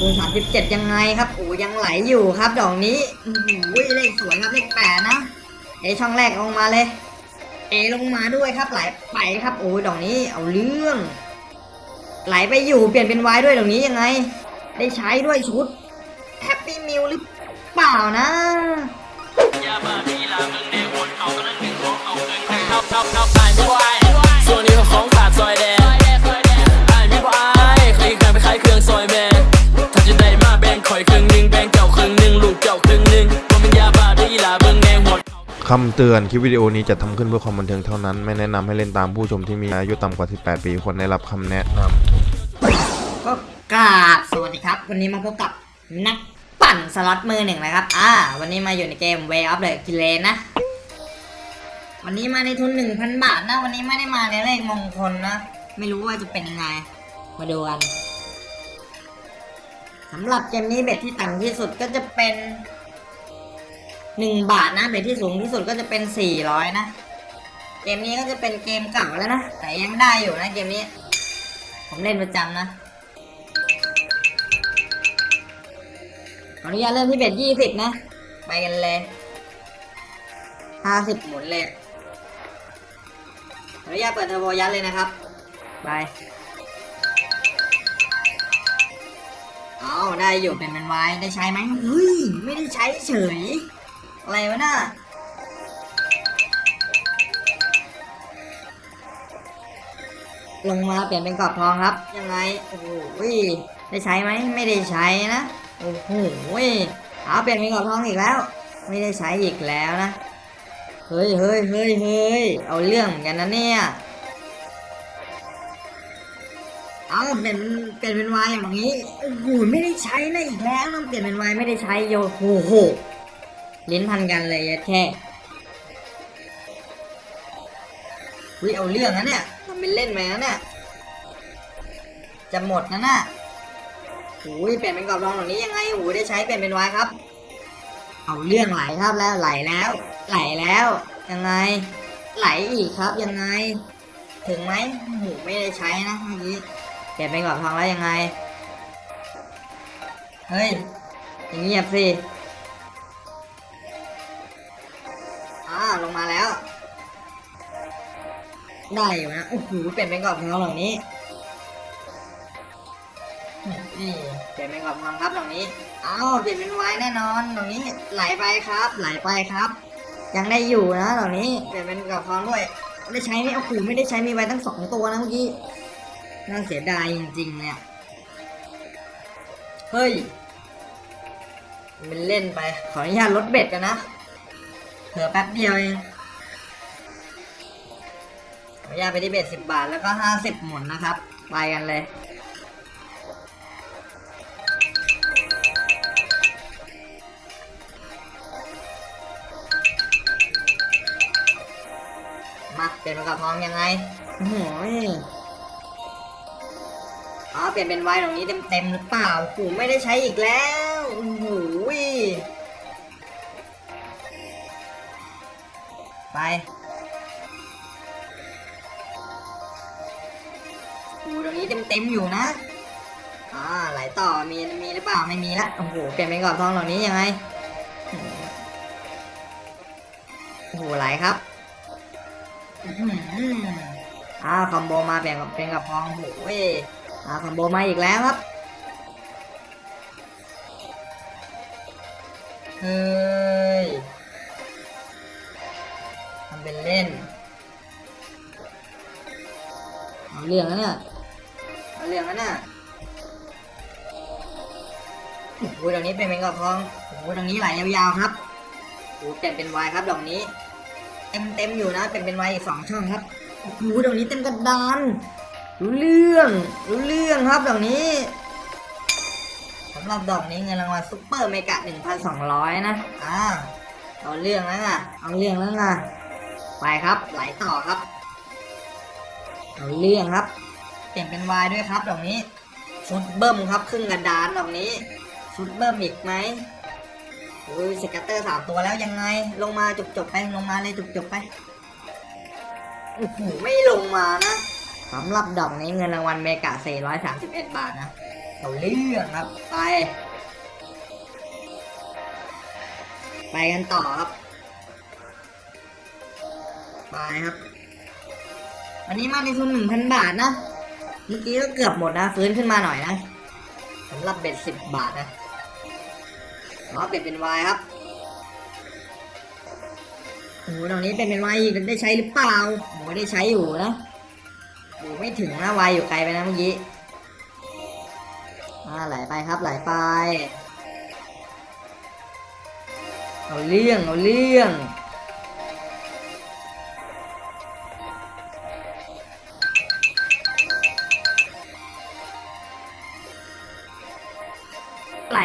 คูณ37 ยังไงครับโอ้ยังไหลอยู่ครับดอกนี้อื้อหือเลขสวยครับเลขแปดนะเอช่องแรกลงมาเลย เอลงมาด้วยครับไหลไปครับโอ้ยดอกนี้เอาเรื่อง ไหลไปอยู่เปลี่ยนเป็นวายด้วยดอกนี้ยังไง ได้ใช้ด้วยชุดแฮปปี้มิลหรือเปล่านะส่วนนี้ของ คำเตือนคลิปวิดีโอนี้จะทำขึ้นเพื่อความบันเทิงเท่านั้น ไม่แนะนำให้เล่นตามผู้ชมที่มีอายุต่ำกว่า 18 ปีควรได้รับคำแนะนำก็กราบสวัสดีครับ วันนี้มาพบกับนักปั่นสล็อตมือหนึ่งนะครับ อ่า วันนี้มาอยู่ในเกม Way of the k i l l นะ วันนี้มาในทุน 1,000 บาทนะ วันนี้ไม่ได้มาในเลขมงคลนะ ไม่รู้ว่าจะเป็นยังไง มาดูกันสำหรับเกมนี้เบ็ดที่ต่ำที่สุดก็จะเป็น 1บาทนะเบ็ดที่สูงที่สุดก็จะเป็น400นะ เกมนี้ก็จะเป็นเกมเก่าแล้วนะ แต่ยังได้อยู่นะเกมนี้ ผมเล่นประจำนะ ขออนุญาตเริ่มที่เบ็ดยี่สิบนะ ไปกันเลยห้าสิบหมุนเลยขออนุญาตเปิดเทอร์โบยัดเลยนะครับ ไป เอาได้อยู่เป็นเป็นไว้ได้ใช้ไหมเฮ้ย ไม่ได้ใช้เฉย อะไรวะน่ะลงมาเปลี่ยนเป็นกรอบทองครับ ยังไง โอ้โหได้ใช้ไหมไม่ได้ใช้นะ โอ้โหเอาเปลี่ยนเป็นกรอบทองอีกแล้ว ไม่ได้ใช้อีกแล้วนะ เฮ้ยเฮ้ยเฮ้ยเฮ้ยเอาเรื่องกันนะเนี่ยเอาเปลี่ยนเปลี่ยนเป็นวายอย่างนี้โอ้โหไม่ได้ใช้นะอีกแล้วต้องเปลี่ยนเป็นวายไม่ได้ใช้โยโอ้โห ลิ้นพันกันเลยแค่วิเอาเรื่องนะเนี่ยทำเป็นเล่นไปนะเนี่ย จะหมดนะน่ะโอ้ยเปลี่ยนเป็นกรอบรองแบบนี้ยังไงโอ้ยได้ใช้เปลี่ยนเป็นวายครับ เอาเรื่องไหลครับแล้วไหลแล้ว ไหลแล้ว ยังไง ไหลอีกครับยังไง ถึงไหมโอ้โหไม่ได้ใช้นะเมื่อกี้เปลี่ยนเป็นกรอบทองแล้วยังไง เฮ้ยอย่างเงียบสิ ได้อยู่นะโอ้โหเปลี่ยนเป็นกรอบทองเหล่านี้นี่เปลี่ยนเป็นกรอบทองครับตรงนี้เอาเปลี่ยนเป็นไว้แน่นอนตรงนี้ไหลไปครับ ไหลไปครับ ยังได้อยู่นะตรงนี้เปลี่ยนเป็นกรอบทองด้วยได้ใช้ไหมโอ้โหไม่ได้ใช้มีไว้ตั้งสองตัวนะเมื่อกี้น่าเสียดายจริงๆเนี่ยเฮ้ยมันเล่นไป ขออนุญาตลดเบ็ดกันนะเผื่อแป๊บเดียวเอง ขอนุญาตไปที่เบ็ดสิบบาทแล้วก็ห้าสิบหมุนนะครับ ไปกันเลย มาเปลี่ยนเป็นกระพองยังไงโอ้โหอ๋อเปลี่ยนเป็นไวตรงนี้เต็มๆหรือเปล่าโอ้ไม่ได้ใช้อีกแล้ว เต็มอยู่นะอ่าไหลต่อมีมีหรือเปล่าไม่มีละโอ้โหเปลี่ยนเป็นกรอบทองเหล่านี้ยังไงโอ้โหไหลครับอ้าวคอมโบมาแบ่งกับเป็นกับพองโหเว้ยอ้าวคอมโบมาอีกแล้วครับเฮ้ยทำเป็นเล่นเอาเรื่องแล้วเนี่ย เอาเรื่องแล้วนี่ยโอ้โหดอกนี้เป็นเป็นกับพองโอ้โหดอกนี้ไหลยาวๆครับโอ้โหเปลี่ยนเป็นวายครับดอกนี้ เต็มเต็มๆอยู่นะเป็นเป็นวอีกสองช่องครับโอ้โหดอกนี้เต็มกระดานรู้เรื่องรู้เรื่องครับดอกนี้สำหรับดอกนี้เงินรางวัลซุปเปอร์เมกะหนึ่งพันสองร้อยนะอ่าเอาเรื่องแล้วไงเอาเรื่องแล้วไงไปครับไหลต่อครับ เอาเรื่องครับ เปลี่ยนเป็นวายด้วยครับดอกนี้ชุดเบิ้มครับครึ่งกระดานดอกนี้ชุดเบิ้มอีกไหมโอ้ย scatter สามตัวแล้วยังไง ลงมาจบจบไปลงมาเลยจบจบไปโอ้โหไม่ลงมานะสำหรับดอกนี้เงินรางวัล mega 431 บาทนะเอาเรื่องครับไป ไปกันต่อครับ ไปครับอันนี้มาในทุนหนึ่งพันบาทนะ เมื่อกี้ก็เกือบหมดนะ ฟื้นขึ้นมาหน่อยนะสำหรับเบ็ดสิบบาทนะล้อเบ็ดเป็นวายครับโอ้โหตรงนี้เป็นเป็นวายอีกได้ใช้หรือเปล่าโอ้โหได้ใช้อยู่นะโอ้โหไม่ถึงนะวายอยู่ไกลไปนะเมื่อกี้อ่าไหลไปครับไหลไปเอาเรื่องเอาเรื่อง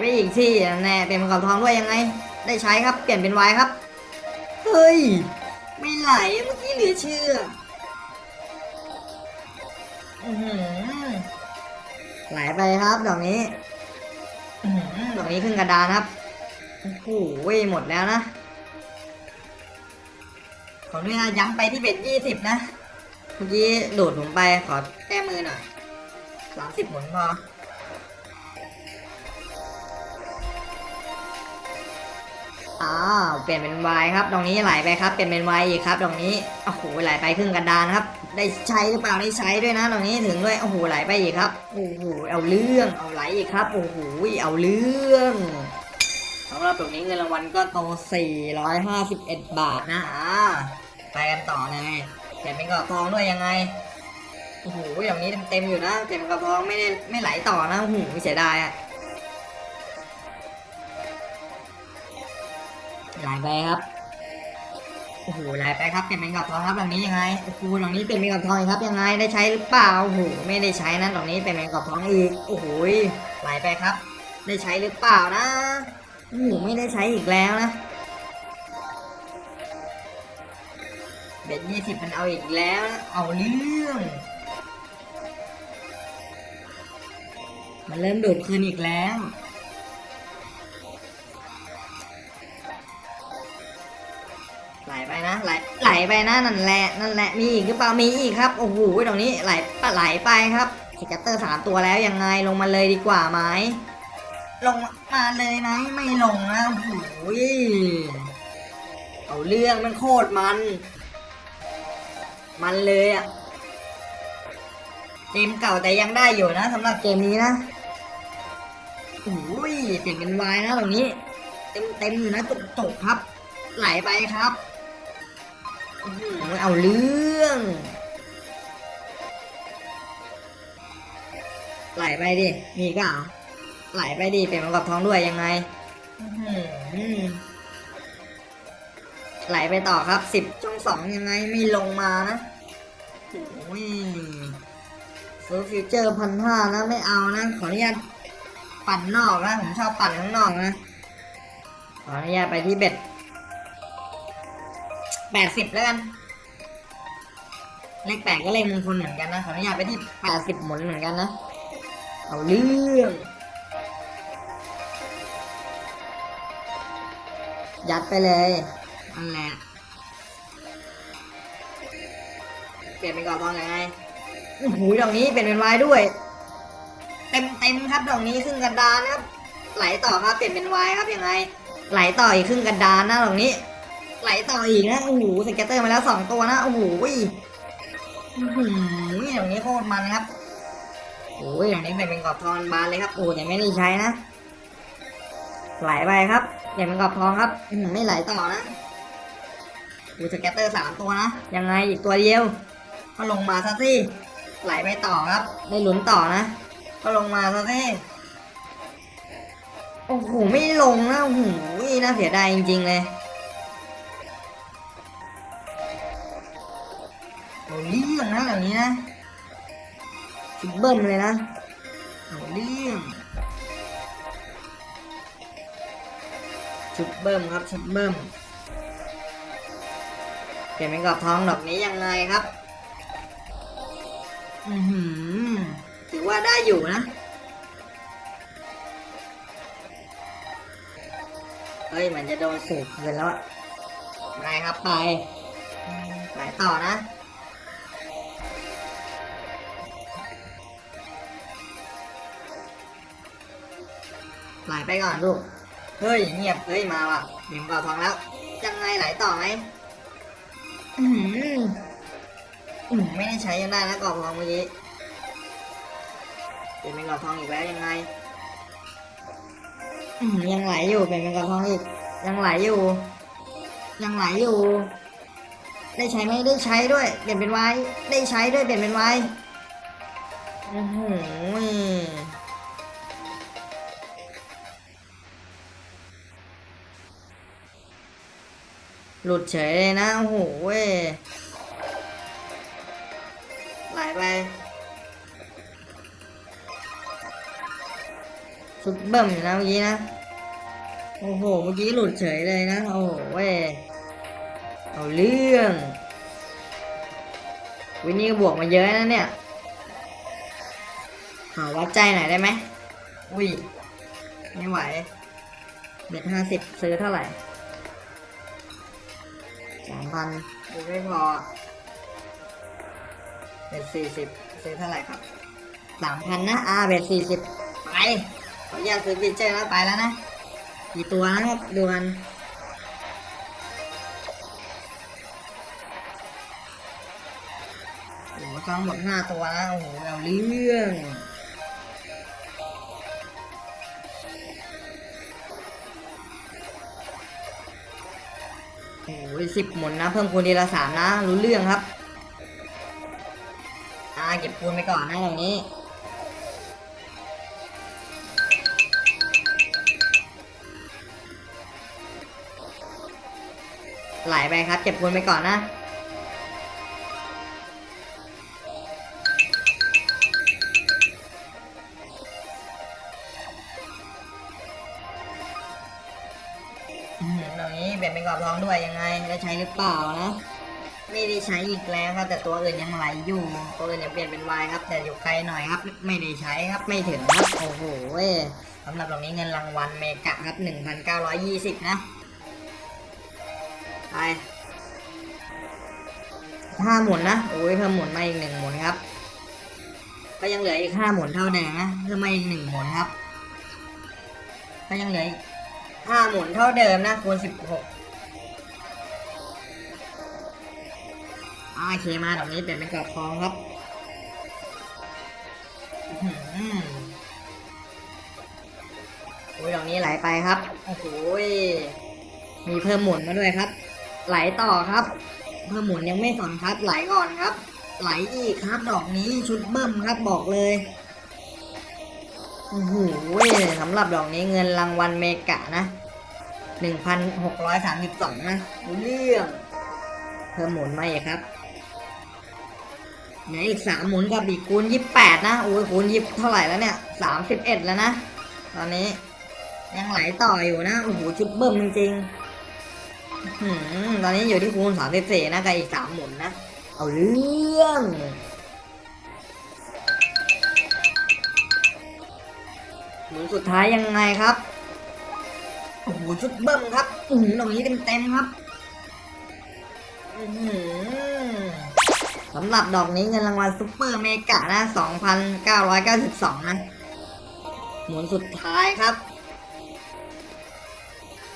ไปอีกที่แน่เป็นมังกรทองด้วยยังไง ได้ใช้ครับเปลี่ยนเป็นไวายครับ เฮ้ย ไม่ไหลเมื่อกี้เหลือเชื่อไหลไปครับดอกนี้อดอกนี้ขึ้นกระดานครับโอ้โหหมดแล้วนะขออนุญาตย้ำไปที่เบ็ดยี่สิบนะ เมื่อกี้โดดผมไปขอแก้มือหน่อยสามสิบหมุนพอ อ้าวเปลี่ยนเป็นวายครับ ตรงนี้ไหลไปครับ เปลี่ยนเป็นวายอีกครับตรงนี้โอ้โหไหลไปครึ่งกระดานครับ ได้ใช้หรือเปล่าได้ใช้ด้วยนะตรงนี้ถึงด้วยโอ้โหไหลไปอีกครับโอ้โหเอาเรื่องเอาไหลอีกครับโอ้โหเอาเรื่องสำหรับตรงนี้เงินรางวัลก็โต451 บาทนะอ่าไปกันต่อเลยเปลี่ยนเป็นกระทองด้วยยังไงโอ้โหอย่างนี้เต็มๆอยู่นะเปลี่ยนเป็นกระทองไม่ได้ไม่ไหลต่อนะโอ้โหเสียดายอะ หลไปครับโอ้โหไหลไปครับเป็นเป็นกับทองครับหลังนี้ยังไงโอ้โหหลังนี้เป็นเป็นกับทองอีกครับยังไงได้ใช้หรือเปล่าโอ้โหไม่ได้ใช้นะหลังนี้เป็นเป็นกับทองอีกโอ้โหไหลไปครับ ได้ใช้หรือเปล่านะโอ้โหไม่ได้ใช้อีกแล้วนะ bet ยี่สิบมันเอาอีกแล้วเอาเรื่องมันเริ่มดูดคืนอีกแล้ว นะไหลไหลไปนะนั่นแหละนั่นแหละมีอีกหรือเปล่ามีอีกครับโอ้โหตรงนี้ไหลไหลไปครับ scatter สามตัวแล้วยังไงลงมาเลยดีกว่าไหมลงมาเลยไหมไม่ลงนะโอ้โหเอาเรื่องมันโคตรมัน มันเลยอะเกมเก่าแต่ยังได้อยู่นะสำหรับเกมนี้นะโอ้ยเปลี่ยนเป็นวายนะตรงนี้ เต็มเต็มอยู่นะจุกๆครับ ไหลไปครับ อื้อหือเอาเรื่อง ไหลไปดิ มีก็เอาไหลไปดิ เป็นมังกรทองด้วยยังไงไหลไปต่อครับสิบช่องสองยังไงไม่ลงมานะโอ้ยซื้ฟิวเจอร์พันห้านะ ไม่เอานะ ขออนุญาตปั่นนอกนะ ผมชอบปั่นข้างนอกนะ ขออนุญาตไปที่เบ็ด แปดสิบแล้วกัน เลขแปดก็เลขมงคลเหมือนกันนะขออนุญาตไปที่แปดสิบหมุนเหมือนกันนะ เอาเรื่องยัดไปเลยนั่นแหละเปลี่ยนเป็นกรอบทองยังไงโอ้โหดอกนี้เปลี่ยนเป็นวายด้วย เต็มเต็มครับดอกนี้ครึ่งกระดานนะครับ ไหลต่อครับเปลี่ยนเป็นวายครับยังไง ไหลต่ออีกครึ่งกระดานนะดอกนี้ ไหลต่ออีกนะโอ้โห scatter มาแล้วสองตัวนะโอ้โหอย่างนี้โคตรมันครับโอ้ยอย่างนี้เป็นกรอบทองบานเลยครับโอ้แต่ไม่ได้ใช้นะไหลไปครับอย่าเป็นกรอบทองครับไม่ไหลต่อนะดู scatter สามตัวนะยังไงอีกตัวเดียวก็ลงมาซะสิไหลไปต่อครับได้ลุ้นต่อนะก็ลงมาซะสิโอ้โหไม่ลงนะโอ้โหน่าเสียดายจริงๆเลย เอาเรื่องนะแบบนี้นะชุดเบิ้ลเลยนะเอาเรื่องชุดเบิ้มครับชุดเบิ้มเปลี่ยนเป็นกรอบทองดอกนี้ยังไงครับ อือหือถือว่าได้อยู่นะ เฮ้ยเหมือนจะโดนสูบเกินแล้วอะไปครับไปไหลต่อนะ ไหลไปก่อนลูก เฮ้ยเงียบ เฮ้ยมาว่ะเดี๋ยวก่อทองแล้ว ยังไงไหลต่อไหมอือหืออืมไม่ได้ใช้ยังได้นะก่อทองเมื่อกี้เปลี่ยนเป็นก่อทองอีกแล้วยังไงอืมยังไหลอยู่เป็นเป็นก่อทองอีก ยังไหลอยู่ ยังไหลอยู่ ได้ใช้ไหมได้ใช้ด้วย เปลี่ยนเป็นไว้ ได้ใช้ด้วยเปลี่ยนเป็นไว้อือหือ หลุดเฉยเลยนะ โอ้โหเว้ยไหลไปสุดเบิ่มอยู่นะเมื่อกี้นะ โอ้โห เมื่อกี้หลุดเฉยเลยนะ โอ้โหเว้ยเอาเรื่อง วินนี่บวกมาเยอะนะเนี่ยขอวัดใจหน่อยได้ไหม อุ้ย ไม่ไหวเบ็ดห้าสิบซื้อเท่าไหร่ สามพันกูไม่พอเบ็ดสี่สิบซื้อเท่าไหร่ครับสามพันนะอ่าเบ็ดสี่สิบไปขออนุญาตซื้อฟิเจอร์แล้วไปแล้วนะกี่ตัวนะครับดูกันโอ้โหทั้งหมดห้าตัวนะโอ้โหเอาเรื่อง อ้ยสิบหมุนนะ เพิ่มคูณทีละสามนะ รู้เรื่องครับ อ่าเก็บคูณไปก่อนนะตรงนี้ไหลไปครับ เก็บคูณไปก่อนนะ นเป็นกรองด้วยยังไงได้ใช้หรือเปล่านะไม่ได้ใช้อีกแล้วครับ แต่ตัวอื่นยังไหลอยู่ ตัวอื่นยังเปลี่ยนเป็นวายครับ แต่อยู่ไกลหน่อยครับ ไม่ได้ใช้ครับไม่ถึงครับโอ้โหสำหรับตรงนี้เงินรางวัลเมกะครับหนึ่งพันเก้าร้อยยี่สิบนะไปห้าหมุนนะโอ้ยเพิ่มหมุนมาอีกหนึ่งหมุนครับ ก็ยังเหลืออีกห้าหมุนเท่าเดิมนะเพิ่มมาอีกหนึ่งหมุนครับ ก็ยังเหลืออีกห้าหมุนเท่าเดิมนะคูณสิบหก โอเคมาตรงนี้เปลี่ยนเป็นกรอบทองครับอือโอ้ยตรงนี้ไหลไปครับ โอ้โหยมีเพิ่มหมุนมาด้วยครับ ไหลต่อครับ เพิ่มหมุนยังไม่สนครับ ไหลก่อนครับ ไหลอีกครับ ดอกนี้ชุดเบิ้มครับบอกเลยโอ้โหสำหรับดอกนี้เงินรางวัลเมกะนะหนึ่งพันหกร้อยสามสิบสองนะเรื่อง เพิ่มหมุนมาอีกครับ เหลืออีกสามหมุนกับอีกคูณยี่แปดนะโอ้ยคูณยี่เท่าไหร่แล้วเนี่ยสามสิบเอ็ดแล้วนะ ตอนนี้ ยังไหลต่ออยู่นะโอ้โหชุดเบิ่มจริงๆอื้อหือตอนนี้อยู่ที่คูณสามสิบสี่นะกับอีกสามหมุนนะเอาเรื่องหมุนสุดท้ายยังไงครับโอ้โหชุดเบิ้มครับอือหือตรงนี้เต็มๆครับอือหือ สำหรับดอกนี้เงินรางวัล super mega นะ 2,992 นะ หมุนสุดท้ายครับ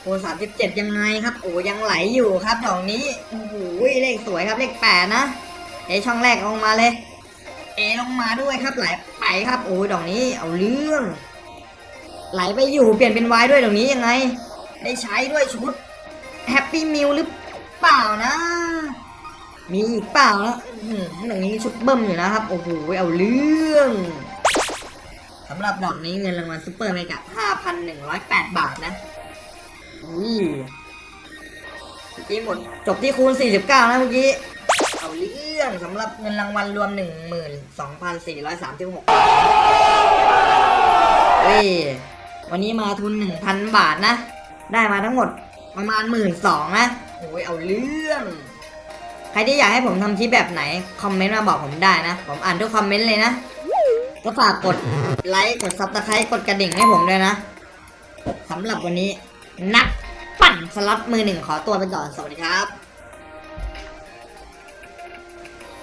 โอ้37ยังไงครับ โอ้ยังไหลอยู่ครับดอกนี้โอ้โหเลขสวยครับเลข8นะ เอช่องแรกลงมาเลย เอลงมาด้วยครับไหลไปครับ โอ้ดอกนี้เอาเรื่อง ไหลไปอยู่เปลี่ยนเป็นวายด้วยตรงนี้ยังไง ได้ใช้ด้วยชุด Happy Meal หรือเปล่านะ มีอีกเปล่านะอื้อหือตรงนี้ชุดเบิ้มอยู่นะครับ โอ้โหเอาเรื่องสำหรับดอกนี้เงินรางวัล super mega 5,108 บาทนะอุ้ยเมื่อกี้หมด จบที่คูณ 49 นะเมื่อกี้ เอาเรื่องสำหรับเงินรางวัลรวม 12,436เฮ้ย วันนี้มาทุนหนึ่งพันบาทนะ ได้มาทั้งหมดประมาณหมื่นสองนะโอ้ยเอาเรื่อง ใครที่อยากให้ผมทำคลิปแบบไหน คอมเมนต์มาบอกผมได้นะ ผมอ่านทุกคอมเมนต์เลยนะ ก็ฝากกดไลค์ กด subscribe กดกระดิ่งให้ผมด้วยนะสำหรับวันนี้ นักปั่นสล็อตมือหนึ่งขอตัวไปก่อน สวัสดีครับ